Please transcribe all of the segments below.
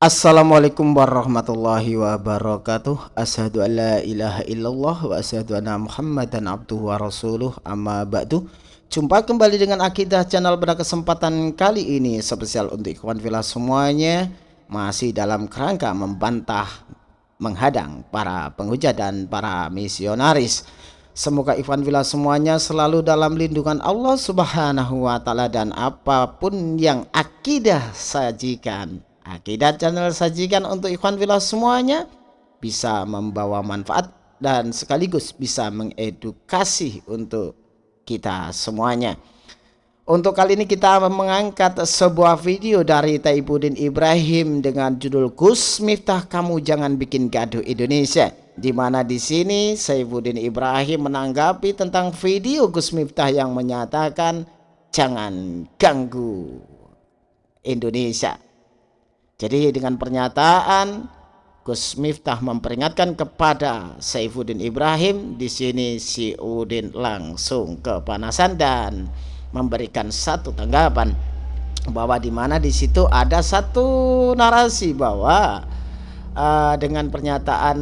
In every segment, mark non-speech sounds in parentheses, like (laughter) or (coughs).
Assalamualaikum warahmatullahi wabarakatuh. Asyhadu an la ilaha illallah wa asyhadu anna muhammadan abduhu wa rasuluh. Amma ba'du. Jumpa kembali dengan Akidah Channel pada kesempatan kali ini Spesial untuk ikhwan villa semuanya. Masih dalam kerangka membantah Menghadang para penghujat dan para misionaris. Semoga ikhwan villa semuanya selalu dalam lindungan Allah subhanahu wa ta'ala Dan apa pun yang akidah sajikan Akidat channel sajikan untuk ikhwan villa semuanya bisa membawa manfaat dan sekaligus bisa mengedukasi untuk kita semuanya. Untuk kali ini kita mengangkat sebuah video dari Taibudin Ibrahim dengan judul Gus Miftah kamu jangan bikin gaduh Indonesia. Di mana di sini Saifuddin Ibrahim menanggapi tentang video Gus Miftah yang menyatakan jangan ganggu Indonesia. Jadi dengan pernyataan Gus Miftah memperingatkan kepada Saifuddin Ibrahim di sini si Udin langsung kepanasan dan memberikan satu tanggapan bahwa di mana di situ ada satu narasi bahwa uh, dengan pernyataan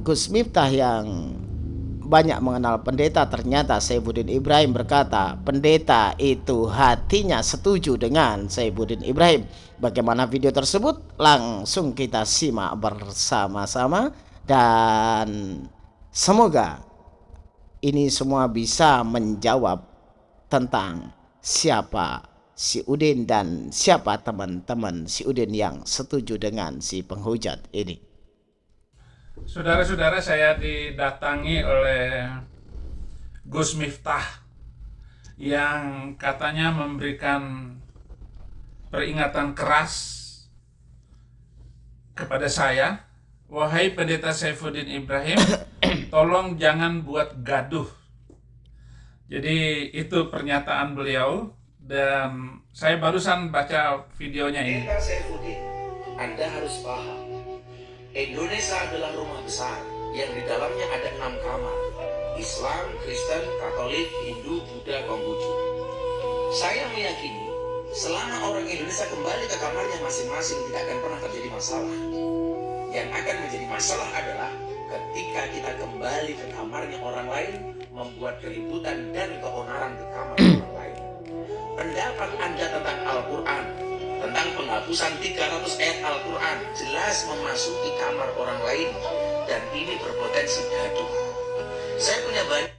Gus Miftah yang banyak mengenal pendeta. Ternyata Saifuddin Ibrahim berkata pendeta itu hatinya setuju dengan Saifuddin Ibrahim. Bagaimana video tersebut? Langsung kita simak bersama-sama dan semoga ini semua bisa menjawab tentang siapa si Udin dan siapa teman-teman si Udin yang setuju dengan si penghujat ini Saudara-saudara saya didatangi oleh Gus Miftah yang katanya memberikan peringatan keras kepada saya. Wahai pendeta Saifuddin Ibrahim (coughs) tolong jangan buat gaduh. Jadi itu pernyataan beliau dan saya barusan baca videonya ini. Pendeta Saifuddin Anda harus paham Indonesia adalah rumah besar yang di dalamnya ada enam kamar. Islam, Kristen, Katolik, Hindu, Buddha, Konghucu. Saya meyakini selama orang Indonesia kembali ke kamarnya masing-masing tidak akan pernah terjadi masalah. Yang akan menjadi masalah adalah ketika kita kembali ke kamarnya orang lain membuat keributan dan keonaran di kamar orang lain. Pendapat Anda tentang Al-Quran penghapusan 300 ayat Al-Quran jelas memasuki kamar orang lain dan ini berpotensi gaduh. Saya punya banyak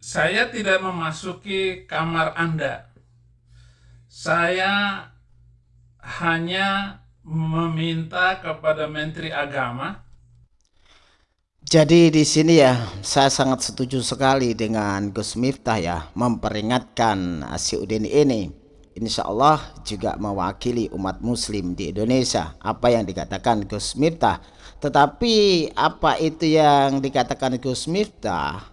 saya tidak memasuki kamar Anda. Saya hanya meminta kepada Menteri Agama. Jadi di sini ya, saya sangat setuju sekali dengan Gus Miftah ya, memperingatkan si Udin ini insya Allah juga mewakili umat muslim di Indonesia. Apa yang dikatakan Gus Miftah? Tetapi apa itu yang dikatakan Gus Miftah?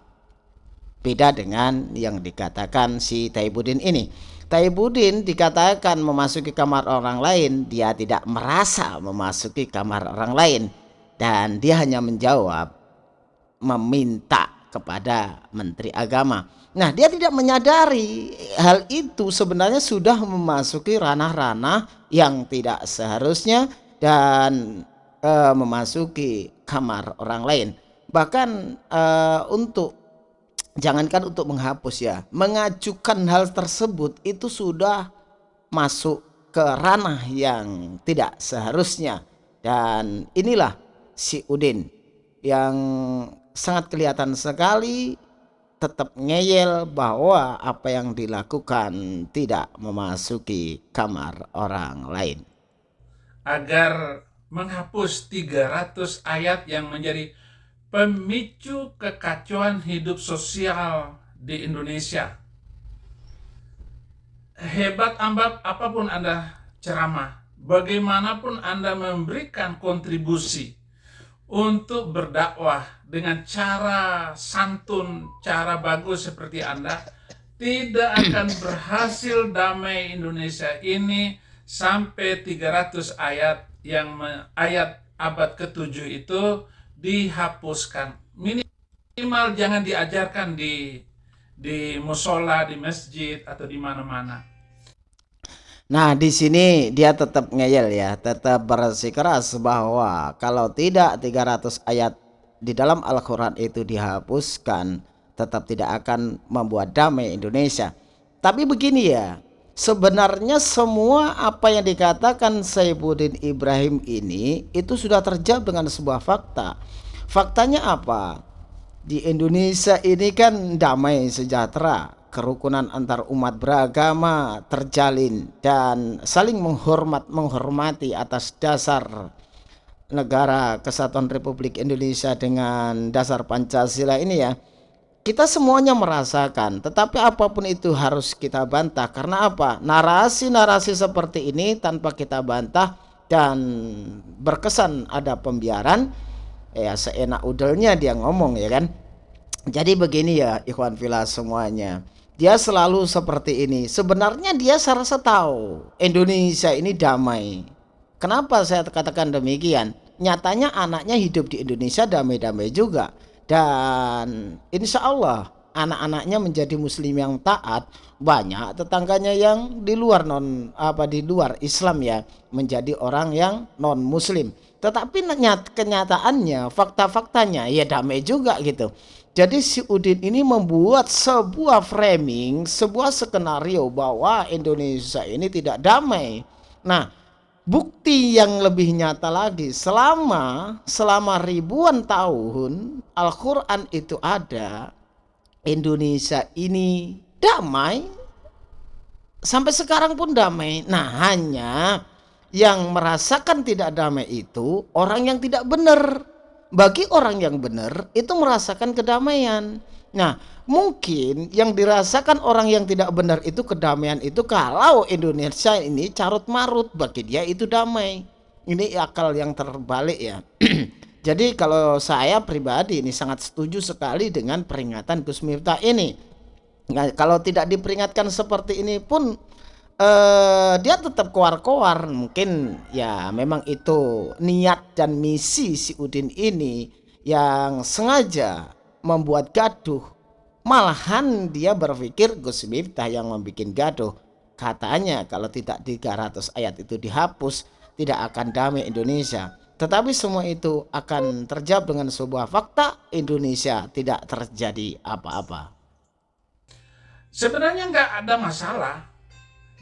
Beda dengan yang dikatakan si Taibudin ini. Taibudin dikatakan memasuki kamar orang lain dia tidak merasa memasuki kamar orang lain. Dan dia hanya menjawab meminta kepada Menteri Agama Nah, dia tidak menyadari hal itu sebenarnya sudah memasuki ranah-ranah yang tidak seharusnya dan e, memasuki kamar orang lain. Bahkan e, untuk jangankan untuk menghapus ya, mengajukan hal tersebut itu sudah masuk ke ranah yang tidak seharusnya. Dan inilah si Udin yang sangat kelihatan sekali tetap ngeyel bahwa apa yang dilakukan tidak memasuki kamar orang lain. Agar menghapus 300 ayat yang menjadi pemicu kekacauan hidup sosial di Indonesia. Hebat ambak apa pun Anda ceramah, bagaimanapun Anda memberikan kontribusi untuk berdakwah dengan cara santun, cara bagus seperti Anda, tidak akan berhasil damai Indonesia ini sampai 300 ayat yang ayat abad ke-7 itu dihapuskan. Minimal jangan diajarkan di di musola, di masjid atau di mana-mana. Nah, di sini dia tetap ngeyel ya, tetap bersikeras bahwa kalau tidak 300 ayat di dalam Al-Quran itu dihapuskan, tetap tidak akan membuat damai Indonesia. Tapi begini ya, sebenarnya semua apa yang dikatakan Saifuddin Ibrahim ini itu sudah terjawab dengan sebuah fakta. Faktanya apa? Di Indonesia ini kan damai sejahtera, kerukunan antar umat beragama terjalin dan saling menghormat menghormati atas dasar negara kesatuan Republik Indonesia dengan dasar Pancasila ini ya kita semuanya merasakan. Tetapi apa pun itu harus kita bantah. Karena apa? Narasi-narasi seperti ini tanpa kita bantah dan berkesan ada pembiaran ya seenak udelnya dia ngomong ya kan? Jadi begini ya ikhwan filas semuanya. Dia selalu seperti ini. Sebenarnya dia serasa tahu Indonesia ini damai. Kenapa saya katakan demikian? Nyatanya anaknya hidup di Indonesia damai-damai juga. Dan insya Allah anak-anaknya menjadi muslim yang taat. Banyak tetangganya yang di luar non apa di luar Islam ya menjadi orang yang non muslim. Tetapi kenyataannya fakta-faktanya ya damai juga gitu. Jadi si Udin ini membuat sebuah framing, sebuah skenario bahwa Indonesia ini tidak damai. Nah, bukti yang lebih nyata lagi, selama selama ribuan tahun Al-Qur'an itu ada, Indonesia ini damai sampai sekarang pun damai. Nah, hanya yang merasakan tidak damai itu orang yang tidak benar bagi orang yang benar itu merasakan kedamaian. Nah, mungkin yang dirasakan orang yang tidak benar itu kedamaian itu kalau Indonesia ini carut marut bagi dia itu damai. Ini akal yang terbalik ya. (clears throat) Jadi kalau saya pribadi ini sangat setuju sekali dengan peringatan Gus Miftah ini. Nah, kalau tidak diperingatkan seperti ini pun uh, dia tetap keluar-keluar mungkin ya memang itu niat dan misi si Udin ini yang sengaja membuat gaduh. Malahan dia berpikir Gus Miftah yang membuat gaduh. Katanya kalau tidak 300 ayat itu dihapus tidak akan damai Indonesia. Tetapi semua itu akan terjawab dengan sebuah fakta Indonesia tidak terjadi apa-apa. Sebenarnya nggak ada masalah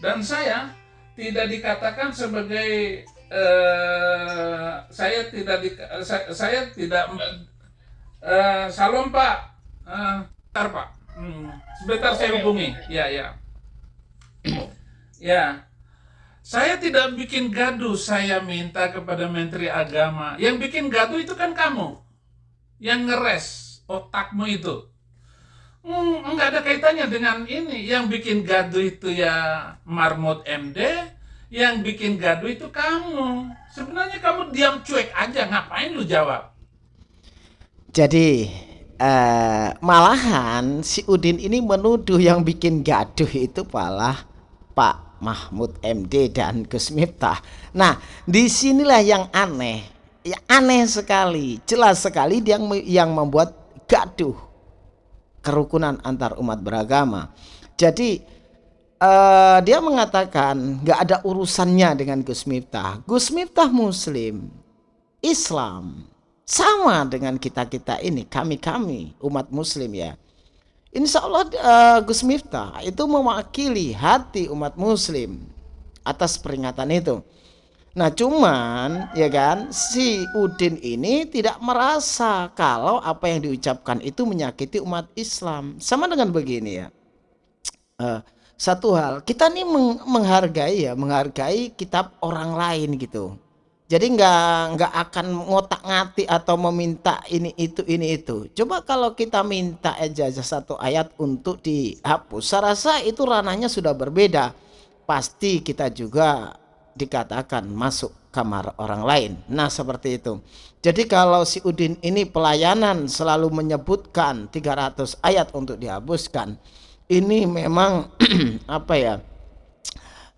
dan saya tidak dikatakan sebagai uh, saya tidak di, uh, saya, saya tidak uh, salom pak. Uh, bentar pak. Hmm, sebentar saya hubungi. ya ya. Ya. Saya tidak bikin gaduh saya minta kepada menteri agama. Yang bikin gaduh itu kan kamu. Yang ngeres otakmu itu Hmm, enggak ada kaitannya dengan ini. Yang bikin gaduh itu ya Marmot MD, yang bikin gaduh itu kamu. Sebenarnya kamu diam cuek aja, ngapain lu jawab? Jadi uh, malahan si Udin ini menuduh yang bikin gaduh itu malah Pak Mahmud MD dan Gus Miftah. Nah, di sinilah yang aneh, ya aneh sekali, jelas sekali yang yang membuat gaduh kerukunan antar umat beragama. Jadi uh, dia mengatakan nggak ada urusannya dengan Gus Miftah. Gus Miftah Muslim, Islam sama dengan kita kita ini, kami kami umat Muslim ya. Insya Allah uh, Gus Miftah itu mewakili hati umat Muslim atas peringatan itu. Nah cuman ya kan si Udin ini tidak merasa kalau apa yang diucapkan itu menyakiti umat Islam. Sama dengan begini ya. Uh, satu hal kita nih meng menghargai ya menghargai kitab orang lain gitu. Jadi nggak nggak akan ngotak ngati atau meminta ini itu ini itu. Coba kalau kita minta aja satu ayat untuk dihapus, saya rasa itu ranahnya sudah berbeda. Pasti kita juga dikatakan masuk kamar orang lain. Nah, seperti itu. Jadi kalau si Udin ini pelayanan selalu menyebutkan 300 ayat untuk dihapuskan, ini memang (clears throat) apa ya?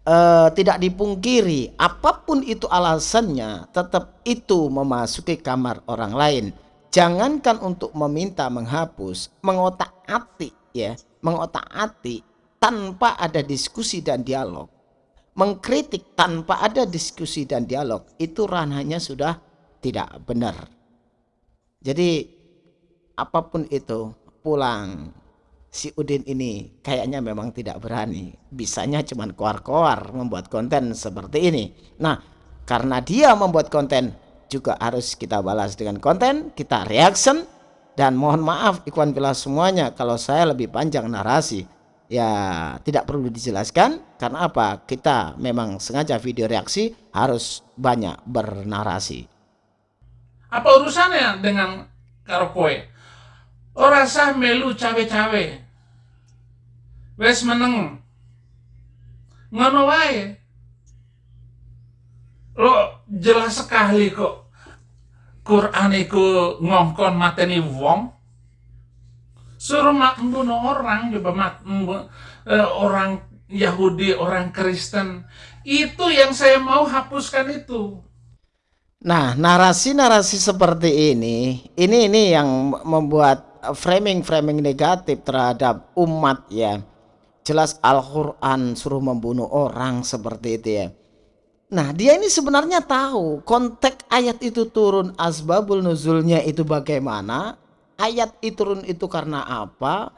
E, tidak dipungkiri apa pun itu alasannya tetap itu memasuki kamar orang lain jangankan untuk meminta menghapus mengotak-atik ya mengotak-atik tanpa ada diskusi dan dialog mengkritik tanpa ada diskusi dan dialog itu ranahnya sudah tidak benar. Jadi apa pun itu pulang si Udin ini kayaknya memang tidak berani. Bisanya cuma koar-koar membuat konten seperti ini. Nah, karena dia membuat konten juga harus kita balas dengan konten, kita reaction dan mohon maaf ikhwan bila semuanya kalau saya lebih panjang narasi ya tidak perlu dijelaskan karena apa? Kita memang sengaja video reaksi harus banyak bernarasi. Apa urusannya dengan karo kowe sah melu cawe-cawe. Wes meneng. Ngono wae. Lo jelas sekali kok Quran itu ngongkon mateni wong suruh membunuh orang coba mak, uh, orang Yahudi orang Kristen. Itu yang saya mau hapuskan itu. Nah narasi-narasi seperti ini ini ini yang membuat framing-framing negatif terhadap umat ya. Jelas Al-Quran suruh membunuh orang seperti itu ya. Nah dia ini sebenarnya tahu konteks ayat itu turun asbabul nuzulnya itu bagaimana ayat itu turun itu karena apa?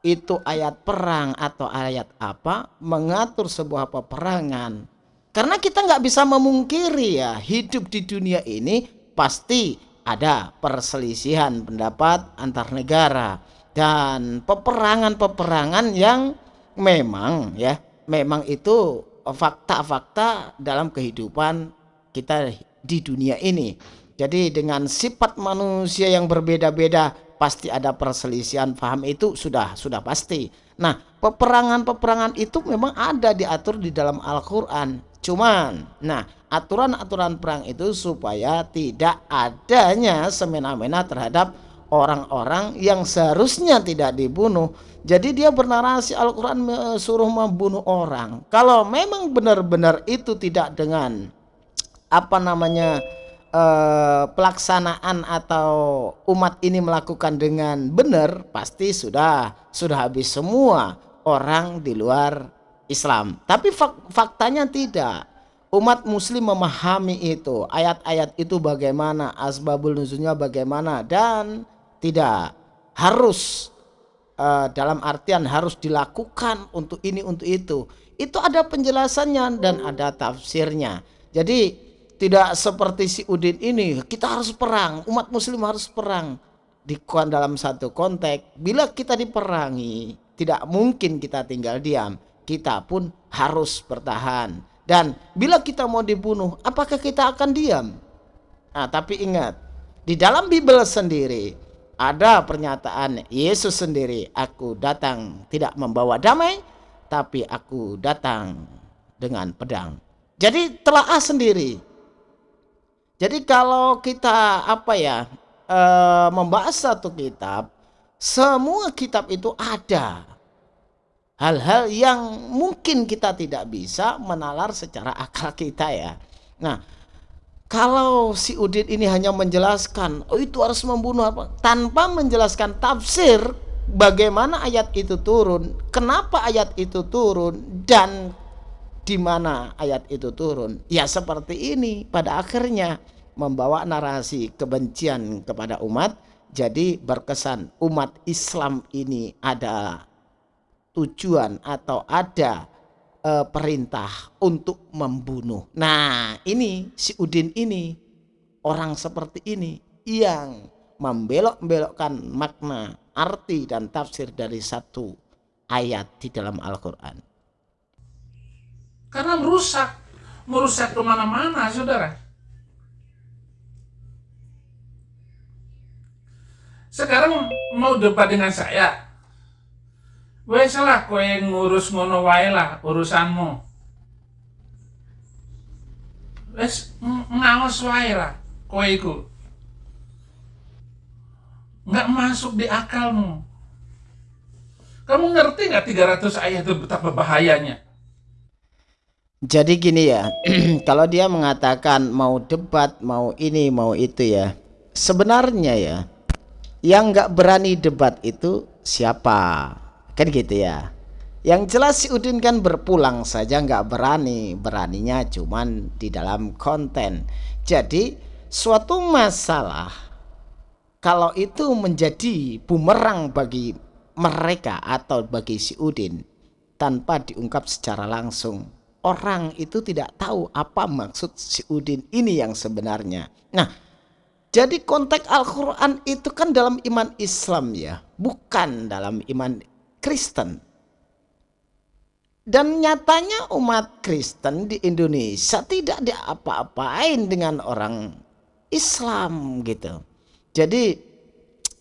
Itu ayat perang atau ayat apa? Mengatur sebuah peperangan. Karena kita nggak bisa memungkiri ya hidup di dunia ini pasti ada perselisihan pendapat antar negara dan peperangan-peperangan yang memang ya memang itu fakta-fakta dalam kehidupan kita di dunia ini jadi dengan sifat manusia yang berbeda-beda pasti ada perselisihan paham itu sudah sudah pasti. Nah, peperangan-peperangan itu memang ada diatur di dalam Al-Qur'an. Cuman, nah, aturan-aturan perang itu supaya tidak adanya semena-mena terhadap orang-orang yang seharusnya tidak dibunuh. Jadi dia bernarasi Al-Qur'an suruh membunuh orang. Kalau memang benar-benar itu tidak dengan apa namanya eh, pelaksanaan atau umat ini melakukan dengan benar pasti sudah sudah habis semua orang di luar Islam. Tapi fak faktanya tidak. Umat muslim memahami itu, ayat-ayat itu bagaimana, asbabul nuzulnya bagaimana dan tidak harus uh, dalam artian harus dilakukan untuk ini untuk itu. Itu ada penjelasannya dan ada tafsirnya. Jadi tidak seperti si Udin ini. Kita harus perang. Umat muslim harus perang. Di dalam satu konteks bila kita diperangi tidak mungkin kita tinggal diam. Kita pun harus bertahan. Dan bila kita mau dibunuh apakah kita akan diam? Nah tapi ingat di dalam Bible sendiri ada pernyataan Yesus sendiri aku datang tidak membawa damai tapi aku datang dengan pedang. Jadi telah sendiri jadi kalau kita apa ya e, membahas satu kitab, semua kitab itu ada hal-hal yang mungkin kita tidak bisa menalar secara akal kita ya. Nah, kalau si Udin ini hanya menjelaskan, oh itu harus membunuh apa, tanpa menjelaskan tafsir bagaimana ayat itu turun, kenapa ayat itu turun, dan di mana ayat itu turun? Ya seperti ini pada akhirnya membawa narasi kebencian kepada umat jadi berkesan umat Islam ini ada tujuan atau ada e, perintah untuk membunuh. Nah, ini si Udin ini orang seperti ini yang membelok-belokkan makna, arti dan tafsir dari satu ayat di dalam Al-Qur'an. Karena merusak, merusak ke mana-mana, saudara. Sekarang mau debat dengan saya. Wes lah kowe ngurus ngono lah urusanmu. Wes ngawas wae lah iku. Nggak masuk di akalmu. Kamu ngerti nggak 300 ayat itu betapa bahayanya? Jadi gini ya, (clears throat) kalau dia mengatakan mau debat, mau ini, mau itu ya, sebenarnya ya, yang nggak berani debat itu siapa? Kan gitu ya. Yang jelas si Udin kan berpulang saja nggak berani, beraninya cuman di dalam konten. Jadi suatu masalah kalau itu menjadi bumerang bagi mereka atau bagi si Udin tanpa diungkap secara langsung, orang itu tidak tahu apa maksud si Udin ini yang sebenarnya. Nah, jadi konteks Al-Quran itu kan dalam iman Islam ya, bukan dalam iman Kristen. Dan nyatanya umat Kristen di Indonesia tidak diapa-apain dengan orang Islam gitu. Jadi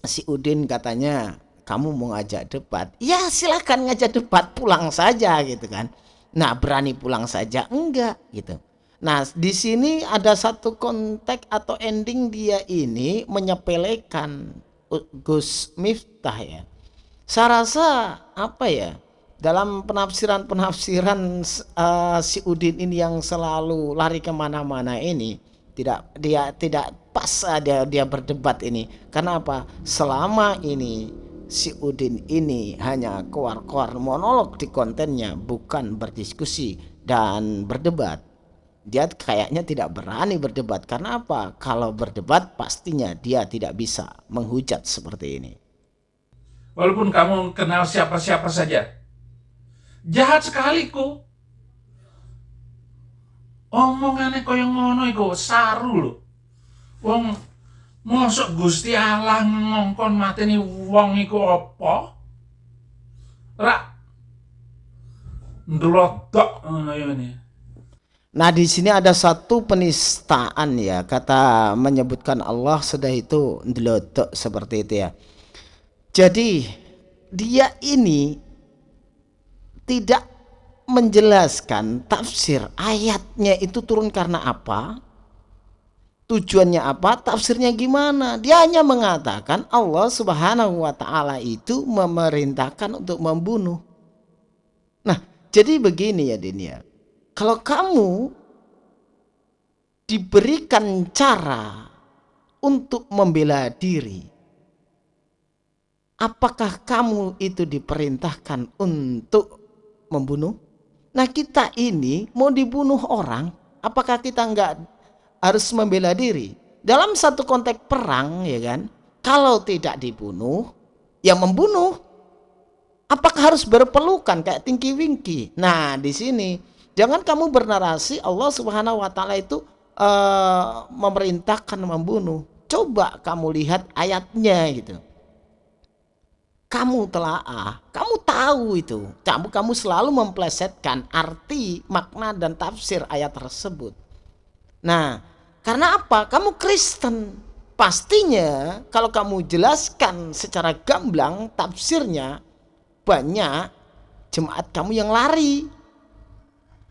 si Udin katanya kamu mau ngajak debat. Ya silahkan ngajak debat pulang saja gitu kan. Nah berani pulang saja enggak gitu. Nah di sini ada satu konteks atau ending dia ini menyepelekan Gus Miftah ya. Saya rasa apa ya? dalam penafsiran-penafsiran uh, si Udin ini yang selalu lari ke mana-mana ini tidak dia tidak pas dia dia berdebat ini karena apa selama ini si Udin ini hanya keluar-keluar monolog di kontennya bukan berdiskusi dan berdebat. Dia kayaknya tidak berani berdebat. Karena apa? Kalau berdebat pastinya dia tidak bisa menghujat seperti ini. Walaupun kamu kenal siapa-siapa saja. Jahat sekali ku. Omongannya yang ngono iku saru lho. Wong mosok Gusti Allah ngongkon mateni wong iku apa? Rak ndlodok ngono ini. Nah di sini ada satu penistaan ya kata menyebutkan Allah sudah itu ndelodok seperti itu ya. Jadi dia ini tidak menjelaskan tafsir ayatnya itu turun karena apa tujuannya apa? Tafsirnya gimana? Dia hanya mengatakan Allah subhanahu wa ta'ala itu memerintahkan untuk membunuh. Nah jadi begini ya Dinia kalau kamu diberikan cara untuk membela diri apakah kamu itu diperintahkan untuk membunuh? Nah kita ini mau dibunuh orang, apakah kita nggak harus membela diri? Dalam satu konteks perang ya kan, kalau tidak dibunuh, ya membunuh. Apakah harus berpelukan kayak tinggi wingki? Nah di sini jangan kamu bernarasi Allah Subhanahu Wa Taala itu uh, memerintahkan membunuh. Coba kamu lihat ayatnya gitu kamu telaah, kamu tahu itu. Kamu kamu selalu memplesetkan arti, makna dan tafsir ayat tersebut. Nah, karena apa? Kamu Kristen. Pastinya kalau kamu jelaskan secara gamblang tafsirnya banyak jemaat kamu yang lari.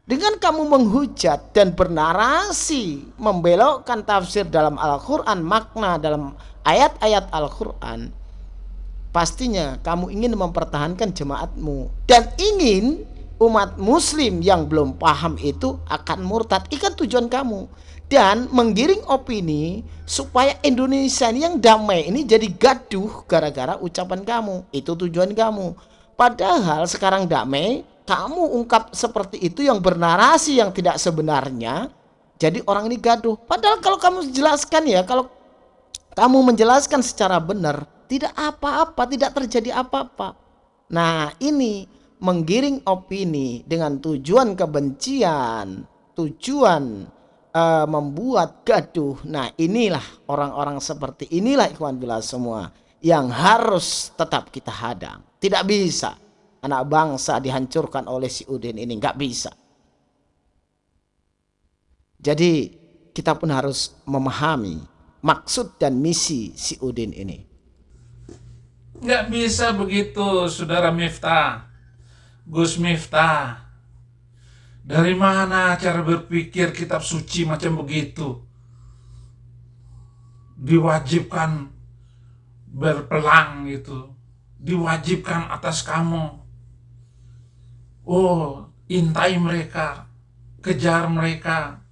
Dengan kamu menghujat dan bernarasi membelokkan tafsir dalam Al-Qur'an, makna dalam ayat-ayat Al-Qur'an, pastinya kamu ingin mempertahankan jemaatmu dan ingin umat muslim yang belum paham itu akan murtad ikan tujuan kamu dan menggiring opini supaya Indonesia yang damai ini jadi gaduh gara-gara ucapan kamu. Itu tujuan kamu. Padahal sekarang damai kamu ungkap seperti itu yang bernarasi yang tidak sebenarnya jadi orang ini gaduh. Padahal kalau kamu jelaskan ya kalau kamu menjelaskan secara benar tidak apa-apa, tidak terjadi apa-apa. Nah, ini menggiring opini dengan tujuan kebencian, tujuan uh, membuat gaduh. Nah, inilah orang-orang seperti inilah ikhwan bila semua yang harus tetap kita hadang. Tidak bisa anak bangsa dihancurkan oleh si Udin ini, nggak bisa. Jadi kita pun harus memahami maksud dan misi si Udin ini. Nggak bisa begitu, Saudara Miftah. Gus Miftah. Dari mana cara berpikir kitab suci macam begitu? Diwajibkan berpelang gitu. Diwajibkan atas kamu. Oh, intai mereka. Kejar mereka.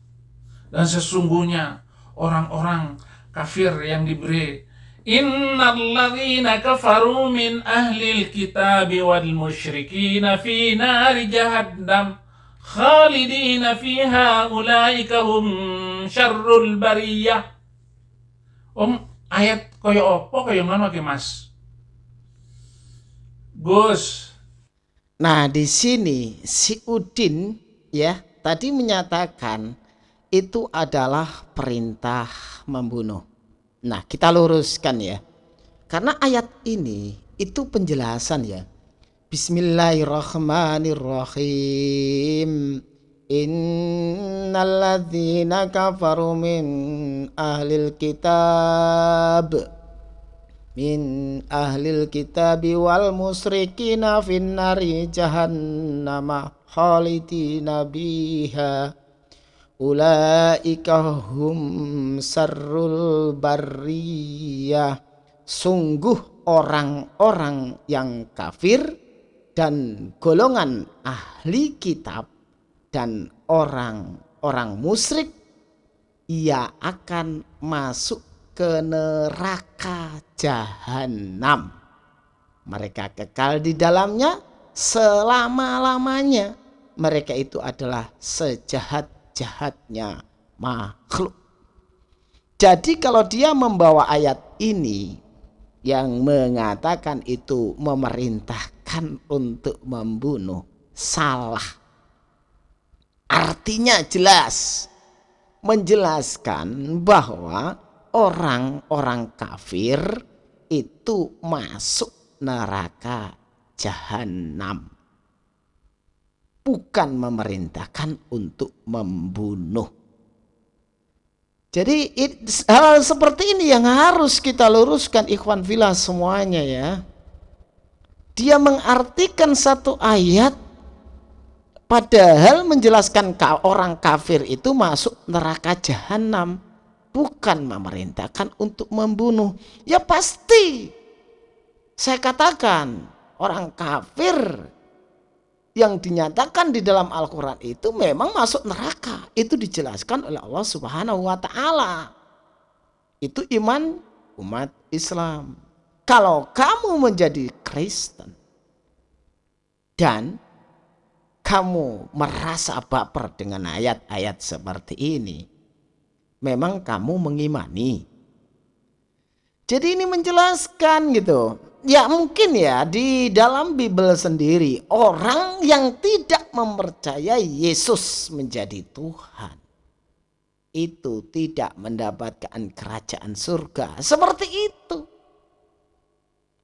Dan sesungguhnya orang-orang kafir yang diberi Innalladzina kafaru min ahlil kitab wal musyrikin fi nari jahannam khalidina fiha ulaika hum syarrul bariyah. Om ayat koyo opo koyo ngono ki Mas? Gus. Nah, di sini si Udin ya tadi menyatakan itu adalah perintah membunuh. Nah, kita luruskan ya. Karena ayat ini itu penjelasan ya. Bismillahirrahmanirrahim. Innalladzina kafaru min ahlil kitab. Min ahlil kitab wal musrikina finnari jahannama khalidina biha. Ulaika hum sarrul bariyah sungguh orang-orang yang kafir dan golongan ahli kitab dan orang-orang musyrik ia akan masuk ke neraka jahanam mereka kekal di dalamnya selama-lamanya mereka itu adalah sejahat jahatnya makhluk. Jadi kalau dia membawa ayat ini yang mengatakan itu memerintahkan untuk membunuh salah. Artinya jelas menjelaskan bahwa orang-orang kafir itu masuk neraka jahanam bukan memerintahkan untuk membunuh. Jadi hal seperti ini yang harus kita luruskan ikhwan filah semuanya ya. Dia mengartikan satu ayat padahal menjelaskan orang kafir itu masuk neraka jahanam bukan memerintahkan untuk membunuh. Ya pasti saya katakan orang kafir yang dinyatakan di dalam Al-Quran itu memang masuk neraka. Itu dijelaskan oleh Allah Subhanahu wa Ta'ala. Itu iman umat Islam. Kalau kamu menjadi Kristen dan kamu merasa baper dengan ayat-ayat seperti ini, memang kamu mengimani. Jadi ini menjelaskan gitu ya mungkin ya di dalam Bible sendiri orang yang tidak mempercayai Yesus menjadi Tuhan itu tidak mendapatkan kerajaan surga. Seperti itu.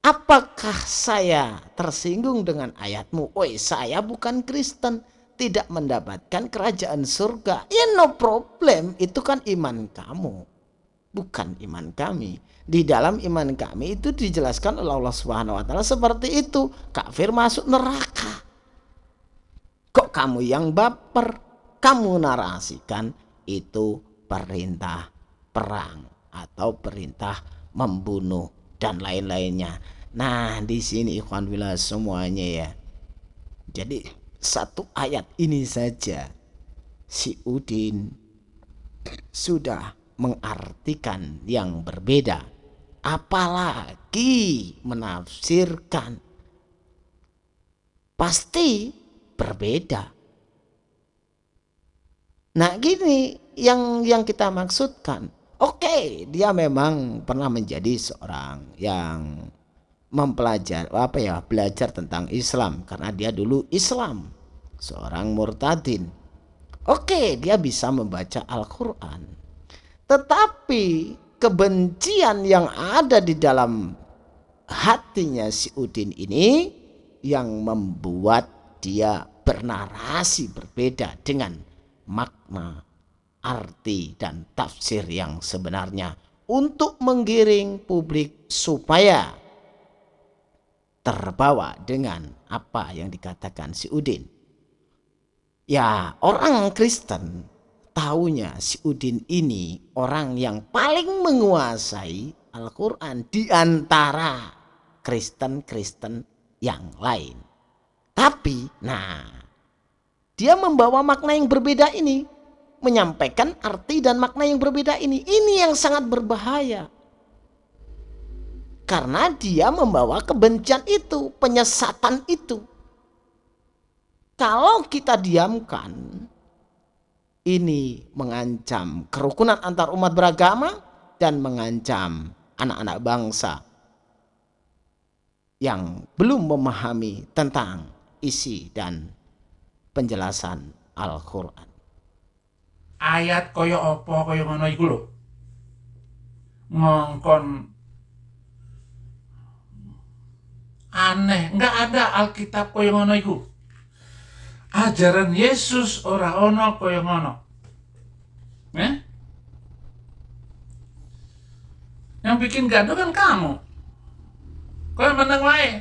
Apakah saya tersinggung dengan ayatmu? Oi saya bukan Kristen tidak mendapatkan kerajaan surga. Ya no problem. Itu kan iman kamu bukan iman kami. Di dalam iman kami itu dijelaskan oleh Allah Subhanahu wa taala seperti itu. Kafir masuk neraka. Kok kamu yang baper? Kamu narasikan itu perintah perang atau perintah membunuh dan lain-lainnya. Nah, di sini ikhwan bila semuanya ya. Jadi satu ayat ini saja si Udin sudah mengartikan yang berbeda. Apalagi menafsirkan. Pasti berbeda. Nah gini yang yang kita maksudkan. Oke dia memang pernah menjadi seorang yang mempelajari apa ya belajar tentang Islam. Karena dia dulu Islam seorang murtadin. Oke dia bisa membaca Al-Quran tetapi kebencian yang ada di dalam hatinya si Udin ini yang membuat dia bernarasi berbeda dengan makna, arti dan tafsir yang sebenarnya untuk menggiring publik supaya terbawa dengan apa yang dikatakan si Udin. Ya orang Kristen Taunya si Udin ini orang yang paling menguasai Al-Quran di antara Kristen-Kristen yang lain. Tapi, nah, dia membawa makna yang berbeda ini. Menyampaikan arti dan makna yang berbeda ini. Ini yang sangat berbahaya. karena dia membawa kebencian itu, penyesatan itu. Kalau kita diamkan, ini mengancam kerukunan antar umat beragama dan mengancam anak-anak bangsa yang belum memahami tentang isi dan penjelasan Al-Quran. Ayat koyo opo koyo ngono iku lho. Ngongkon aneh, nggak ada Alkitab koyo ngono iku. Ajaran Yesus ora ono koyo ngono. Eh? Yang bikin gaduh kan kamu. Kau yang menang wae.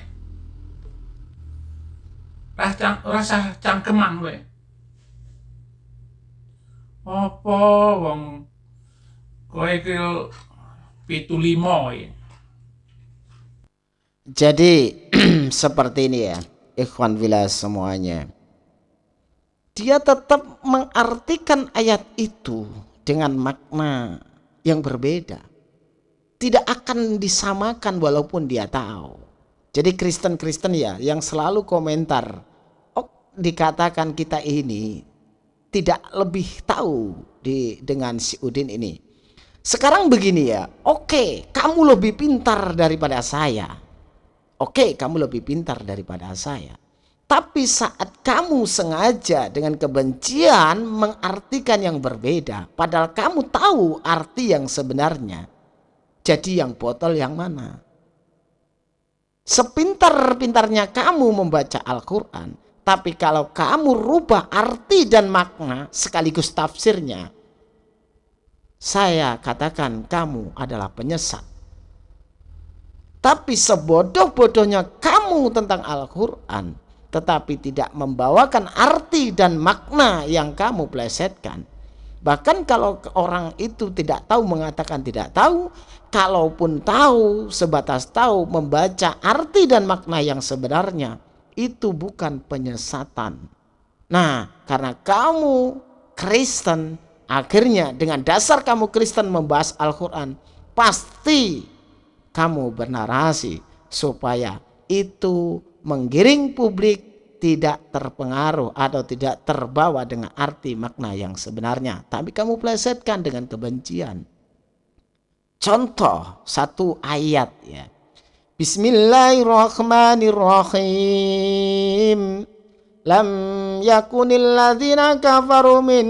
Rasa, rasa cangkeman wae. Apa wong kowe iki pitu limo wae. Jadi (clears throat) seperti ini ya, ikhwan villa semuanya. Dia tetap mengartikan ayat itu dengan makna yang berbeda. Tidak akan disamakan walaupun dia tahu. Jadi Kristen-Kristen ya yang selalu komentar, oh dikatakan kita ini tidak lebih tahu di dengan si Udin ini. Sekarang begini ya, oke kamu lebih pintar daripada saya Oke, kamu lebih pintar daripada saya. Tapi saat kamu sengaja dengan kebencian mengartikan yang berbeda, padahal kamu tahu arti yang sebenarnya. Jadi yang botol yang mana? Sepintar-pintarnya kamu membaca Al-Quran, tapi kalau kamu rubah arti dan makna sekaligus tafsirnya, saya katakan kamu adalah penyesat. Tapi sebodoh-bodohnya kamu tentang Al-Quran, tetapi tidak membawakan arti dan makna yang kamu plesetkan. Bahkan kalau orang itu tidak tahu mengatakan tidak tahu, kalaupun tahu sebatas tahu membaca arti dan makna yang sebenarnya, itu bukan penyesatan. Nah, karena kamu Kristen, akhirnya dengan dasar kamu Kristen membahas Al-Quran, pasti kamu bernarasi supaya itu menggiring publik tidak terpengaruh atau tidak terbawa dengan arti makna yang sebenarnya. Tapi kamu plesetkan dengan kebencian. Contoh satu ayat ya. Bismillahirrahmanirrahim. Lam yakunil ladzina kafaru min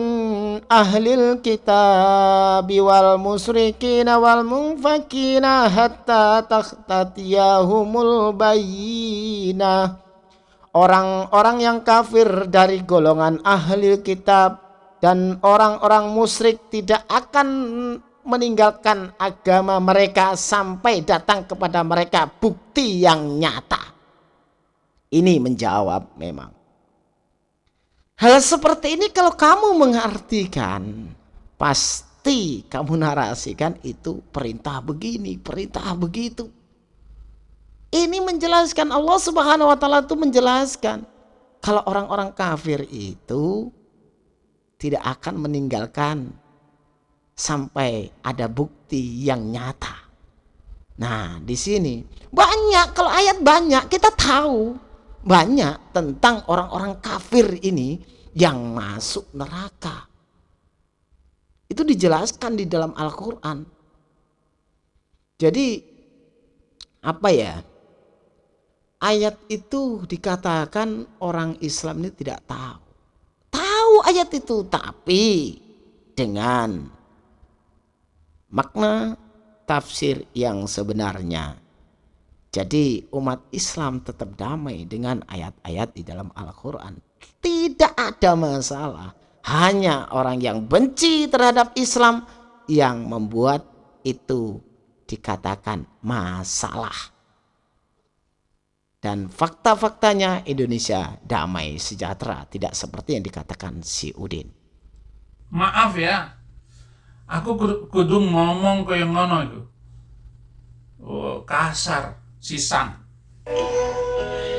ahlil kitab wal musrikin wal munfakina hatta takhtatiyahumul bayyinah Orang-orang yang kafir dari golongan ahli kitab dan orang-orang musyrik tidak akan meninggalkan agama mereka sampai datang kepada mereka bukti yang nyata. Ini menjawab memang Hal seperti ini kalau kamu mengartikan, pasti kamu narasikan itu perintah begini, perintah begitu. Ini menjelaskan Allah Subhanahu wa taala itu menjelaskan kalau orang-orang kafir itu tidak akan meninggalkan sampai ada bukti yang nyata. Nah, di sini banyak kalau ayat banyak kita tahu banyak tentang orang-orang kafir ini yang masuk neraka. Itu dijelaskan di dalam Al-Quran. Jadi apa ya? Ayat itu dikatakan orang Islam ini tidak tahu. Tahu ayat itu tapi dengan makna tafsir yang sebenarnya. Jadi umat Islam tetap damai dengan ayat-ayat di dalam Al-Quran. Tidak ada masalah. Hanya orang yang benci terhadap Islam yang membuat itu dikatakan masalah. Dan fakta-faktanya Indonesia damai sejahtera. Tidak seperti yang dikatakan si Udin. Maaf ya. Aku kudu ngomong kayak ngono itu. Oh, kasar, sisang.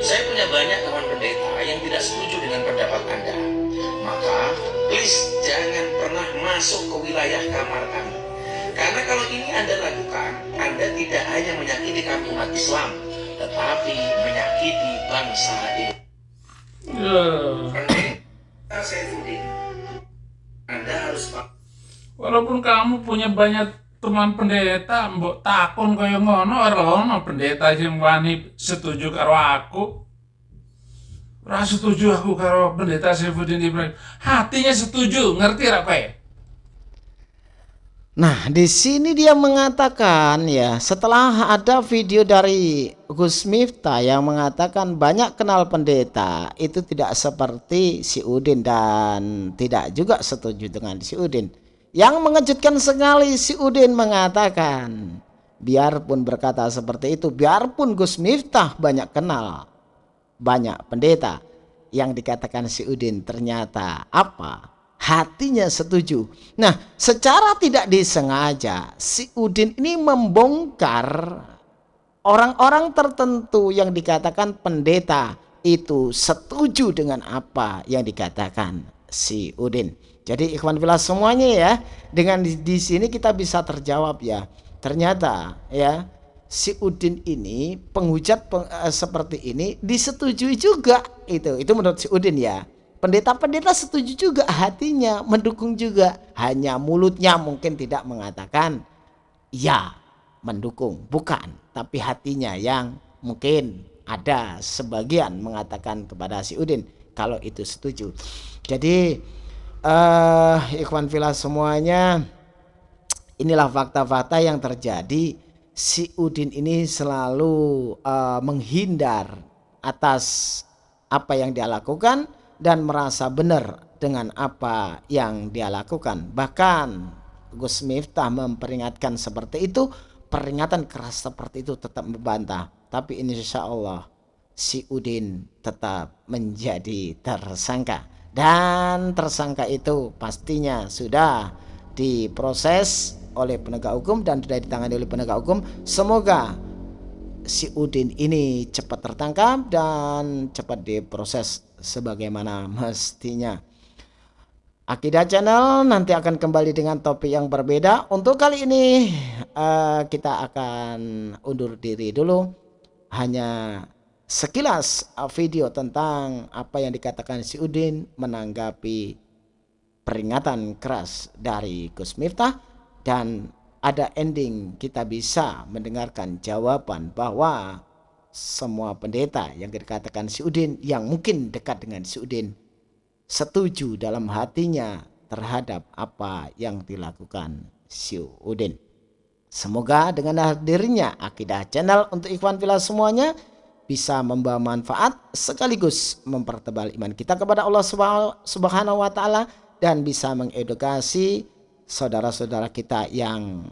Saya punya banyak kawan pendeta yang tidak setuju dengan pendapat Anda. Maka, please jangan pernah masuk ke wilayah kamar kami. Karena kalau ini Anda lakukan, Anda tidak hanya menyakiti kampung umat Islam, tetapi menyakiti bangsa ini. Ya. Pendeta Saifuddin, Anda harus Walaupun kamu punya banyak teman pendeta, mbok takon kaya ngono ora ono pendeta sing wani setuju karo aku. Ora setuju aku karo pendeta Saifuddin Ibrahim. Hatinya setuju, ngerti ra kowe? Nah, di sini dia mengatakan ya, setelah ada video dari Gus Miftah yang mengatakan banyak kenal pendeta itu tidak seperti si Udin dan tidak juga setuju dengan si Udin. Yang mengejutkan sekali si Udin mengatakan, biarpun berkata seperti itu, biarpun Gus Miftah banyak kenal banyak pendeta yang dikatakan si Udin ternyata apa? hatinya setuju. Nah, secara tidak disengaja si Udin ini membongkar orang-orang tertentu yang dikatakan pendeta itu setuju dengan apa yang dikatakan si Udin. Jadi ikhwan fillah semuanya ya, dengan di, di sini kita bisa terjawab ya. Ternyata ya si Udin ini penghujat peng, eh, seperti ini disetujui juga itu. Itu menurut si Udin ya. Pendeta-pendeta setuju juga hatinya, mendukung juga. Hanya mulutnya mungkin tidak mengatakan ya mendukung, bukan. Tapi hatinya yang mungkin ada sebagian mengatakan kepada si Udin kalau itu setuju. Jadi uh, ikhwan filah semuanya inilah fakta-fakta yang terjadi. Si Udin ini selalu uh, menghindar atas apa yang dia lakukan dan merasa benar dengan apa yang dia lakukan. Bahkan Gus Miftah memperingatkan seperti itu, peringatan keras seperti itu tetap membantah. Tapi insya Allah si Udin tetap menjadi tersangka. Dan tersangka itu pastinya sudah diproses oleh penegak hukum dan sudah ditangani oleh penegak hukum. Semoga si Udin ini cepat tertangkap dan cepat diproses sebagaimana mestinya. Akidah Channel nanti akan kembali dengan topik yang berbeda. Untuk kali ini uh, kita akan undur diri dulu. Hanya sekilas video tentang apa yang dikatakan si Udin menanggapi peringatan keras dari Gus Miftah dan ada ending kita bisa mendengarkan jawaban bahwa semua pendeta yang dikatakan si Udin yang mungkin dekat dengan si Udin setuju dalam hatinya terhadap apa yang dilakukan si Udin. Semoga dengan hadirnya Akidah Channel untuk Ikhwan Villa semuanya bisa membawa manfaat sekaligus mempertebal iman kita kepada Allah Subhanahu wa taala dan bisa mengedukasi saudara-saudara kita yang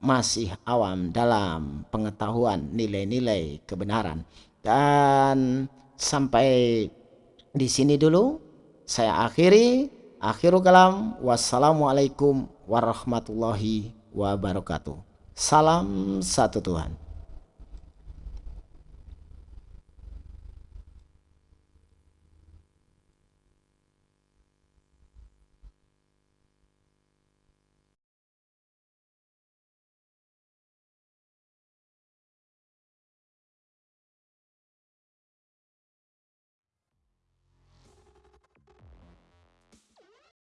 masih awam dalam pengetahuan nilai-nilai kebenaran. Dan sampai di sini dulu saya akhiri. Akhirul kalam. Wassalamualaikum warahmatullahi wabarakatuh. Salam satu Tuhan.